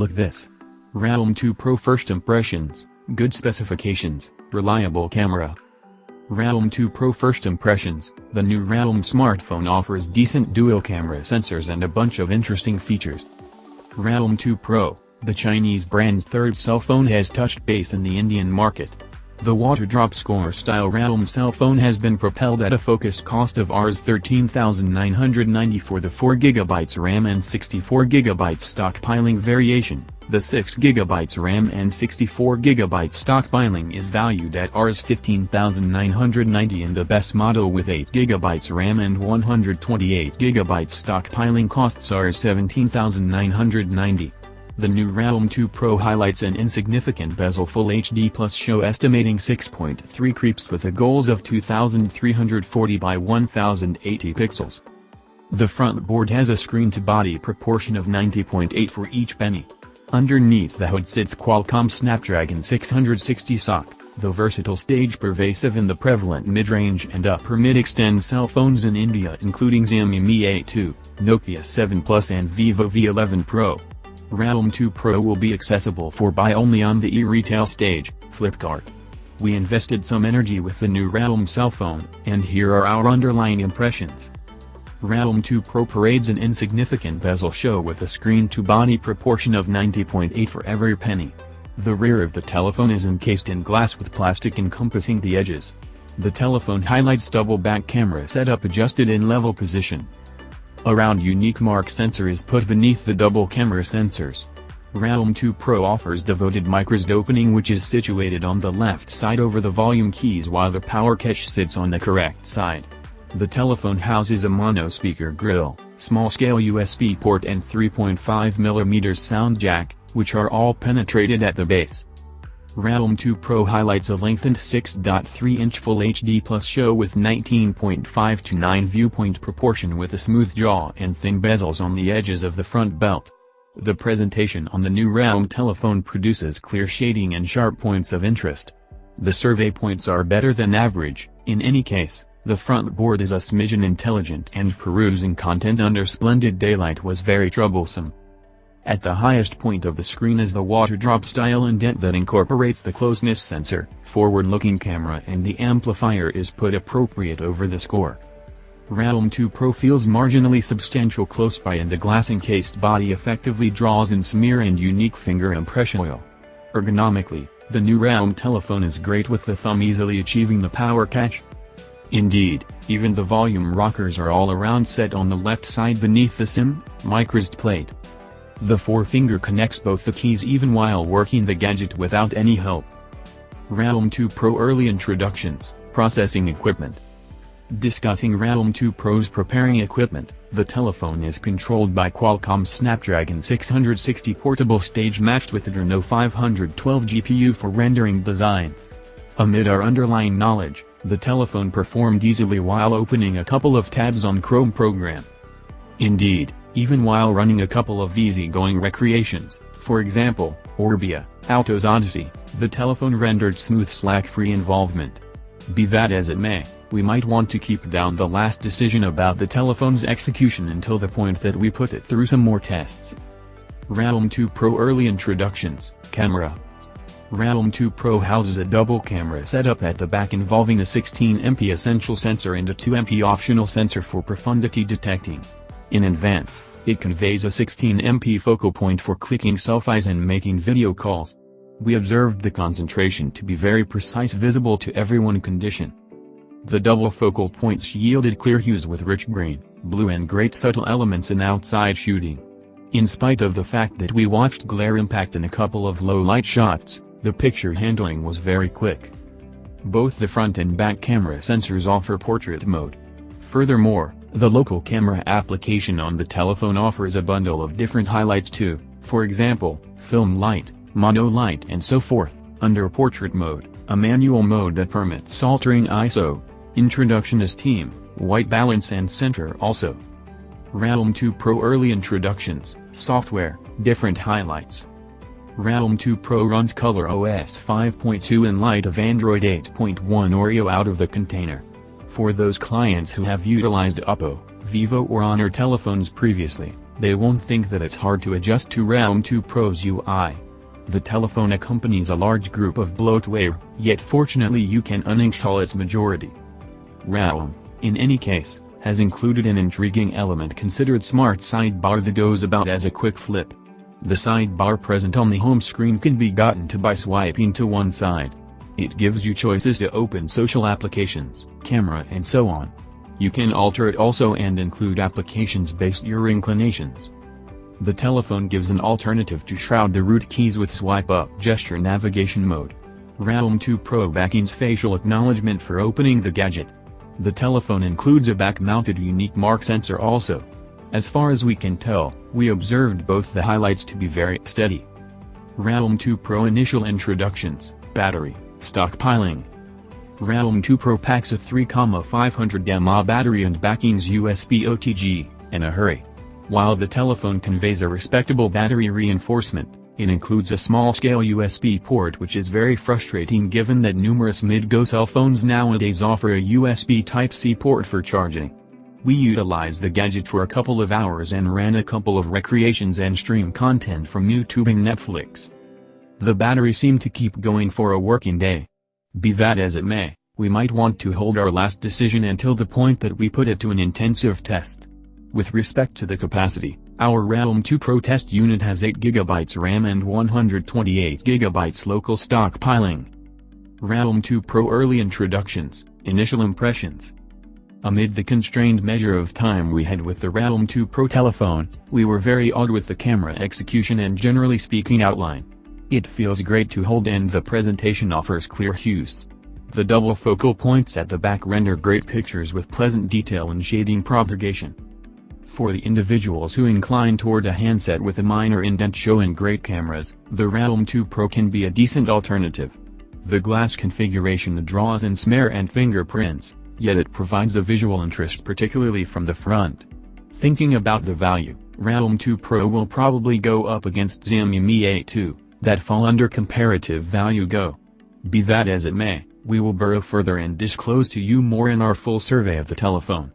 Look this. Realm 2 Pro First Impressions, good specifications, reliable camera. Realm 2 Pro First Impressions, the new Realm smartphone offers decent dual camera sensors and a bunch of interesting features. Realm 2 Pro, the Chinese brand's third cell phone has touched base in the Indian market. The water-drop score style Realm cell phone has been propelled at a focused cost of Rs 13,990 for the 4GB RAM and 64GB stockpiling variation. The 6GB RAM and 64GB stockpiling is valued at Rs 15,990 and the best model with 8GB RAM and 128GB stockpiling costs Rs 17,990. The new Realm 2 Pro highlights an insignificant bezel Full HD Plus show estimating 6.3 creeps with a goals of 2340 by 1080 pixels. The front board has a screen-to-body proportion of 90.8 for each penny. Underneath the hood sits Qualcomm Snapdragon 660 SoC, the versatile stage pervasive in the prevalent mid-range and upper mid-extend cell phones in India including Xiaomi Mi A2, Nokia 7 Plus and Vivo V11 Pro. Realm 2 Pro will be accessible for buy only on the e-retail stage, Flipkart. We invested some energy with the new Realm cell phone, and here are our underlying impressions. Realm 2 Pro parades an insignificant bezel show with a screen-to-body proportion of 90.8 for every penny. The rear of the telephone is encased in glass with plastic encompassing the edges. The telephone highlights double back camera setup adjusted in level position. A round unique mark sensor is put beneath the double camera sensors. Realm 2 Pro offers devoted microSD opening which is situated on the left side over the volume keys while the power catch sits on the correct side. The telephone houses a mono speaker grill, small-scale USB port and 3.5mm sound jack, which are all penetrated at the base. Realm 2 Pro highlights a lengthened 6.3-inch Full HD Plus show with 19.5 to 9 viewpoint proportion with a smooth jaw and thin bezels on the edges of the front belt. The presentation on the new Realm telephone produces clear shading and sharp points of interest. The survey points are better than average, in any case, the front board is a smidgen intelligent and perusing content under splendid daylight was very troublesome. At the highest point of the screen is the water drop style indent that incorporates the closeness sensor, forward-looking camera and the amplifier is put appropriate over the score. Realm 2 Pro feels marginally substantial close by and the glass-encased body effectively draws in smear and unique finger impression oil. Ergonomically, the new Realm telephone is great with the thumb easily achieving the power catch. Indeed, even the volume rockers are all around set on the left side beneath the SIM, microSD plate. The forefinger connects both the keys even while working the gadget without any help. Realm 2 Pro Early Introductions, Processing Equipment Discussing Realm 2 Pro's preparing equipment, the telephone is controlled by Qualcomm Snapdragon 660 portable stage matched with Adreno 512 GPU for rendering designs. Amid our underlying knowledge, the telephone performed easily while opening a couple of tabs on Chrome program. Indeed, even while running a couple of easy-going recreations, for example, Orbia, Alto's Odyssey, the telephone rendered smooth slack-free involvement. Be that as it may, we might want to keep down the last decision about the telephone's execution until the point that we put it through some more tests. Realm 2 Pro Early Introductions, Camera Realm 2 Pro houses a double camera setup at the back involving a 16MP essential sensor and a 2MP optional sensor for profundity detecting. In advance, it conveys a 16MP focal point for clicking selfies and making video calls. We observed the concentration to be very precise visible to everyone condition. The double focal points yielded clear hues with rich green, blue and great subtle elements in outside shooting. In spite of the fact that we watched glare impact in a couple of low-light shots, the picture handling was very quick. Both the front and back camera sensors offer portrait mode. Furthermore, the local camera application on the telephone offers a bundle of different highlights too, for example, film light, mono light and so forth, under portrait mode, a manual mode that permits altering ISO, introduction as team, white balance and center also. Realm 2 Pro Early Introductions, Software, Different Highlights Realm 2 Pro runs Color OS 5.2 in light of Android 8.1 Oreo out of the container. For those clients who have utilized Oppo, Vivo or Honor telephones previously, they won't think that it's hard to adjust to Realm 2 Pro's UI. The telephone accompanies a large group of bloatware, yet fortunately you can uninstall its majority. Realm, in any case, has included an intriguing element considered smart sidebar that goes about as a quick flip. The sidebar present on the home screen can be gotten to by swiping to one side. It gives you choices to open social applications, camera and so on. You can alter it also and include applications based your inclinations. The telephone gives an alternative to shroud the root keys with swipe-up gesture navigation mode. Realm 2 Pro backings facial acknowledgement for opening the gadget. The telephone includes a back-mounted unique mark sensor also. As far as we can tell, we observed both the highlights to be very steady. Realm 2 Pro Initial Introductions, Battery, Stockpiling Realm 2 Pro packs a 3,500 mAh battery and backings USB OTG, in a hurry. While the telephone conveys a respectable battery reinforcement, it includes a small-scale USB port which is very frustrating given that numerous mid-go cell phones nowadays offer a USB Type-C port for charging. We utilized the gadget for a couple of hours and ran a couple of recreations and stream content from YouTube and Netflix. The battery seemed to keep going for a working day. Be that as it may, we might want to hold our last decision until the point that we put it to an intensive test. With respect to the capacity, our Realm 2 Pro test unit has 8GB RAM and 128GB local stockpiling. Realm 2 Pro Early Introductions, Initial Impressions Amid the constrained measure of time we had with the Realm 2 Pro telephone, we were very odd with the camera execution and generally speaking outline. It feels great to hold and the presentation offers clear hues. The double focal points at the back render great pictures with pleasant detail and shading propagation. For the individuals who incline toward a handset with a minor indent showing great cameras, the Realm 2 Pro can be a decent alternative. The glass configuration draws in smear and fingerprints, yet it provides a visual interest particularly from the front. Thinking about the value, Realm 2 Pro will probably go up against Xiaomi Mi A2, that fall under comparative value go. Be that as it may, we will burrow further and disclose to you more in our full survey of the telephone.